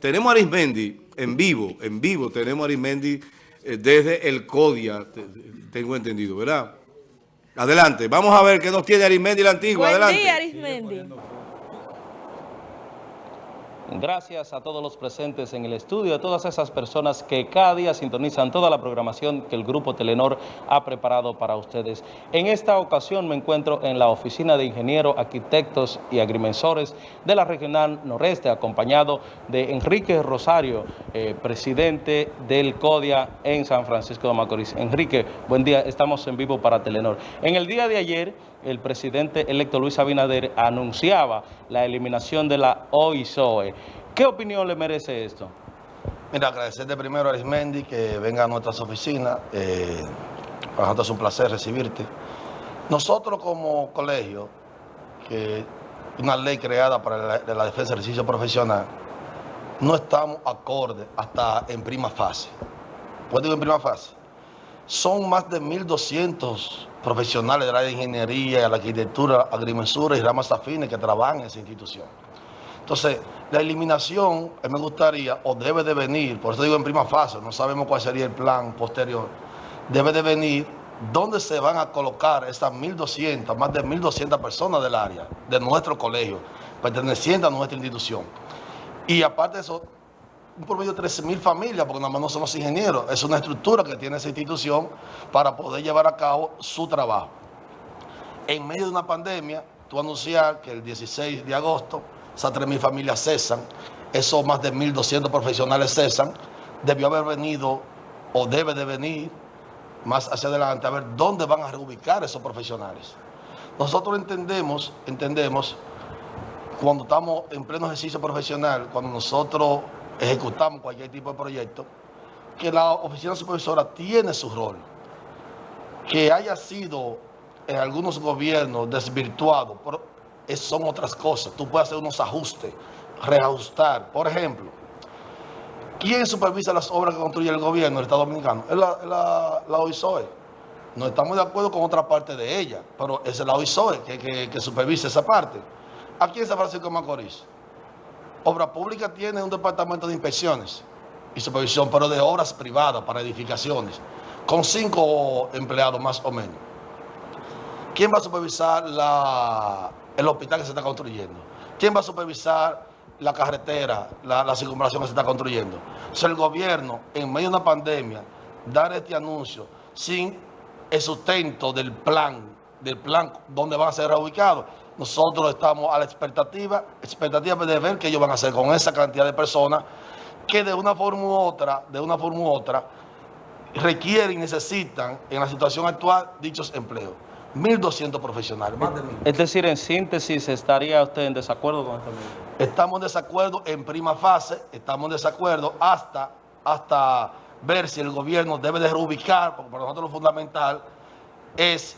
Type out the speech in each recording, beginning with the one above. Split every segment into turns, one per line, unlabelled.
tenemos a Arismendi en vivo, en vivo tenemos a Arismendi eh, desde el CODIA, tengo entendido, ¿verdad? Adelante, vamos a ver qué nos tiene Arismendi la antigua,
Buen
adelante.
día, Arismendi.
Gracias a todos los presentes en el estudio, a todas esas personas que cada día sintonizan toda la programación que el Grupo Telenor ha preparado para ustedes. En esta ocasión me encuentro en la Oficina de Ingenieros, Arquitectos y Agrimensores de la Regional Noreste, acompañado de Enrique Rosario, eh, presidente del CODIA en San Francisco de Macorís. Enrique, buen día, estamos en vivo para Telenor. En el día de ayer, el presidente electo Luis Abinader anunciaba la eliminación de la OISOE. ¿Qué opinión le merece esto?
Mira, agradecerte primero a Arismendi que venga a nuestras oficinas. Eh, para nosotros es un placer recibirte. Nosotros como colegio, que una ley creada para la, de la defensa del ejercicio profesional, no estamos acorde hasta en prima fase. ¿Puedo digo en prima fase? Son más de 1.200 profesionales de la ingeniería, la arquitectura, agrimensura y ramas afines que trabajan en esa institución. Entonces, la eliminación, eh, me gustaría, o debe de venir, por eso digo en prima fase, no sabemos cuál sería el plan posterior, debe de venir dónde se van a colocar esas 1.200, más de 1.200 personas del área, de nuestro colegio, pertenecientes a nuestra institución. Y aparte de eso, un promedio de 13.000 familias, porque nada más no somos ingenieros, es una estructura que tiene esa institución para poder llevar a cabo su trabajo. En medio de una pandemia, tú anunciar que el 16 de agosto esas 3.000 familias cesan, esos más de 1.200 profesionales cesan, debió haber venido o debe de venir más hacia adelante a ver dónde van a reubicar esos profesionales. Nosotros entendemos, entendemos, cuando estamos en pleno ejercicio profesional, cuando nosotros ejecutamos cualquier tipo de proyecto, que la oficina supervisora tiene su rol. Que haya sido en algunos gobiernos desvirtuado, eso son otras cosas. Tú puedes hacer unos ajustes, reajustar. Por ejemplo, ¿quién supervisa las obras que construye el gobierno del Estado Dominicano? Es la, la, la OISOE. No estamos de acuerdo con otra parte de ella, pero es la OISOE que, que, que supervisa esa parte. Aquí en San Francisco de Macorís, Obra Pública tiene un departamento de inspecciones y supervisión, pero de obras privadas para edificaciones, con cinco empleados más o menos. ¿Quién va a supervisar el hospital que se está construyendo? ¿Quién va a supervisar la carretera, la, la circunvalación que se está construyendo? O el gobierno, en medio de una pandemia, dar este anuncio sin el sustento del plan, del plan donde van a ser reubicados, nosotros estamos a la expectativa, expectativa de ver qué ellos van a hacer con esa cantidad de personas que de una forma u otra, de una forma u otra, requieren y necesitan en la situación actual dichos empleos. 1.200 profesionales, más de 1.000.
Es decir, en síntesis, ¿estaría usted en desacuerdo con esta medida?
Estamos en desacuerdo en prima fase, estamos en desacuerdo hasta, hasta ver si el gobierno debe de reubicar, porque para nosotros lo fundamental es,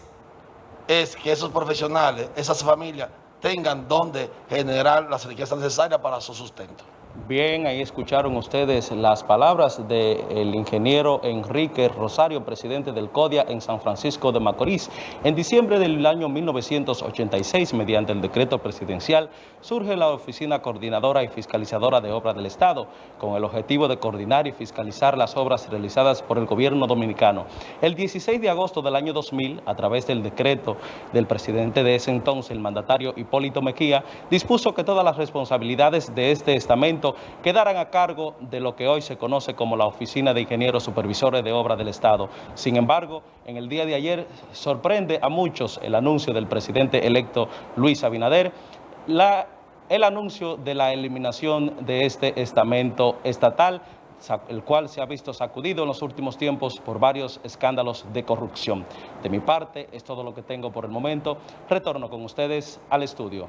es que esos profesionales, esas familias, tengan donde generar las riquezas necesarias para su sustento.
Bien, ahí escucharon ustedes las palabras del ingeniero Enrique Rosario, presidente del CODIA en San Francisco de Macorís. En diciembre del año 1986, mediante el decreto presidencial, surge la Oficina Coordinadora y Fiscalizadora de Obras del Estado, con el objetivo de coordinar y fiscalizar las obras realizadas por el gobierno dominicano. El 16 de agosto del año 2000, a través del decreto del presidente de ese entonces, el mandatario Hipólito Mejía, dispuso que todas las responsabilidades de este estamento quedaran a cargo de lo que hoy se conoce como la Oficina de Ingenieros Supervisores de Obras del Estado. Sin embargo, en el día de ayer sorprende a muchos el anuncio del presidente electo Luis Abinader, el anuncio de la eliminación de este estamento estatal, el cual se ha visto sacudido en los últimos tiempos por varios escándalos de corrupción. De mi parte, es todo lo que tengo por el momento. Retorno con ustedes al estudio.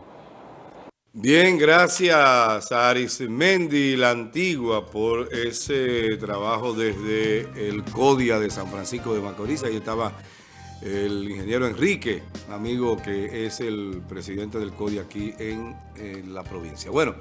Bien, gracias a Arismendi la Antigua por ese trabajo desde el CODIA de San Francisco de Macorís. Ahí estaba el ingeniero Enrique, amigo que es el presidente del CODIA aquí en, en la provincia. Bueno.